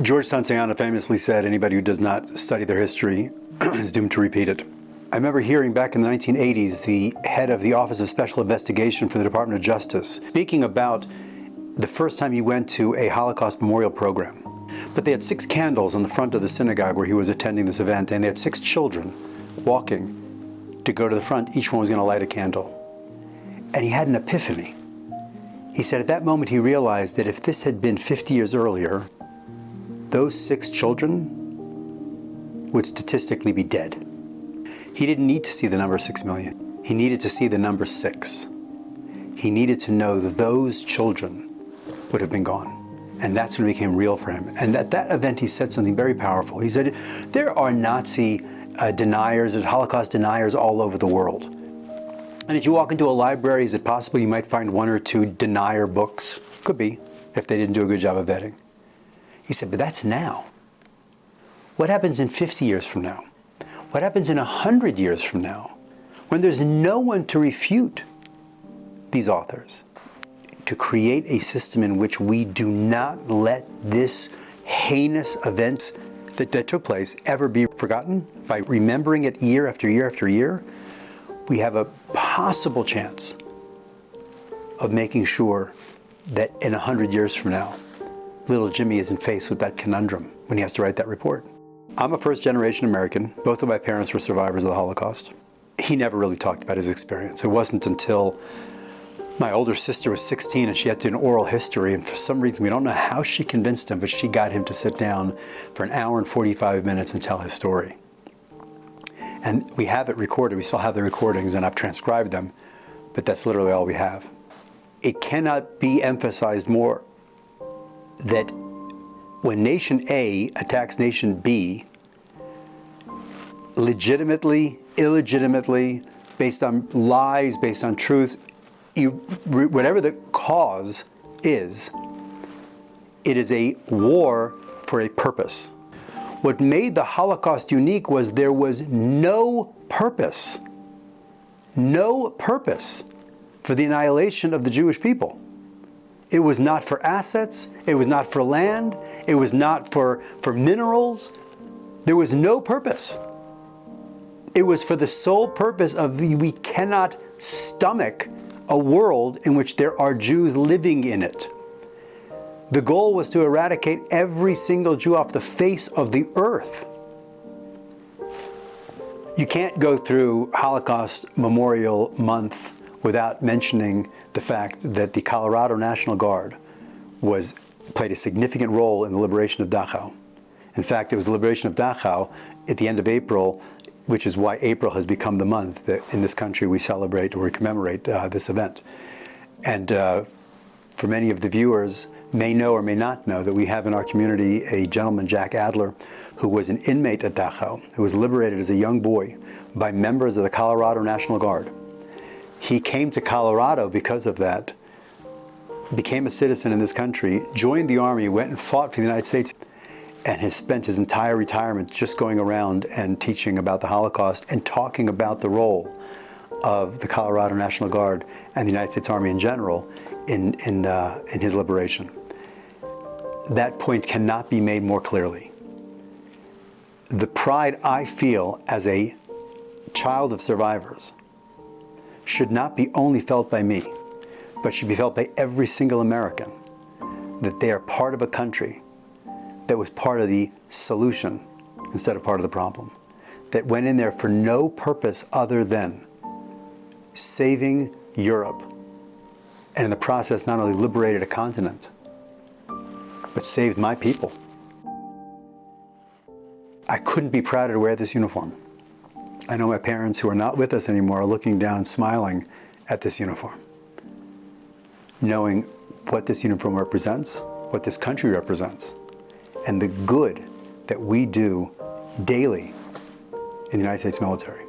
George Santayana famously said, anybody who does not study their history is doomed to repeat it. I remember hearing back in the 1980s the head of the Office of Special Investigation for the Department of Justice speaking about the first time he went to a Holocaust memorial program. But they had six candles on the front of the synagogue where he was attending this event, and they had six children walking to go to the front. Each one was going to light a candle. And he had an epiphany. He said at that moment he realized that if this had been 50 years earlier, those six children would statistically be dead. He didn't need to see the number 6 million. He needed to see the number 6. He needed to know that those children would have been gone. And that's when it became real for him. And at that event, he said something very powerful. He said, there are Nazi uh, deniers, there's Holocaust deniers all over the world. And if you walk into a library, is it possible you might find one or two denier books? Could be, if they didn't do a good job of vetting. He said, but that's now. What happens in 50 years from now? What happens in 100 years from now? When there's no one to refute these authors? To create a system in which we do not let this heinous event that, that took place ever be forgotten by remembering it year after year after year, we have a possible chance of making sure that in 100 years from now, little Jimmy isn't faced with that conundrum when he has to write that report. I'm a first generation American. Both of my parents were survivors of the Holocaust. He never really talked about his experience. It wasn't until my older sister was 16 and she had to do an oral history and for some reason we don't know how she convinced him but she got him to sit down for an hour and 45 minutes and tell his story. And we have it recorded, we still have the recordings and I've transcribed them, but that's literally all we have. It cannot be emphasized more that when nation A attacks nation B, legitimately, illegitimately, based on lies, based on truth, whatever the cause is, it is a war for a purpose. What made the Holocaust unique was there was no purpose, no purpose for the annihilation of the Jewish people. It was not for assets, it was not for land, it was not for, for minerals. There was no purpose. It was for the sole purpose of we cannot stomach a world in which there are Jews living in it. The goal was to eradicate every single Jew off the face of the earth. You can't go through Holocaust Memorial Month without mentioning the fact that the Colorado National Guard was played a significant role in the liberation of Dachau. In fact, it was the liberation of Dachau at the end of April which is why April has become the month that in this country we celebrate or we commemorate uh, this event. And uh, for many of the viewers may know or may not know that we have in our community a gentleman, Jack Adler, who was an inmate at Dachau, who was liberated as a young boy by members of the Colorado National Guard. He came to Colorado because of that, became a citizen in this country, joined the Army, went and fought for the United States and has spent his entire retirement just going around and teaching about the Holocaust and talking about the role of the Colorado National Guard and the United States Army in general in, in, uh, in his liberation. That point cannot be made more clearly. The pride I feel as a child of survivors should not be only felt by me, but should be felt by every single American, that they are part of a country that was part of the solution instead of part of the problem. That went in there for no purpose other than saving Europe and in the process not only liberated a continent, but saved my people. I couldn't be prouder to wear this uniform. I know my parents who are not with us anymore are looking down smiling at this uniform, knowing what this uniform represents, what this country represents and the good that we do daily in the United States military.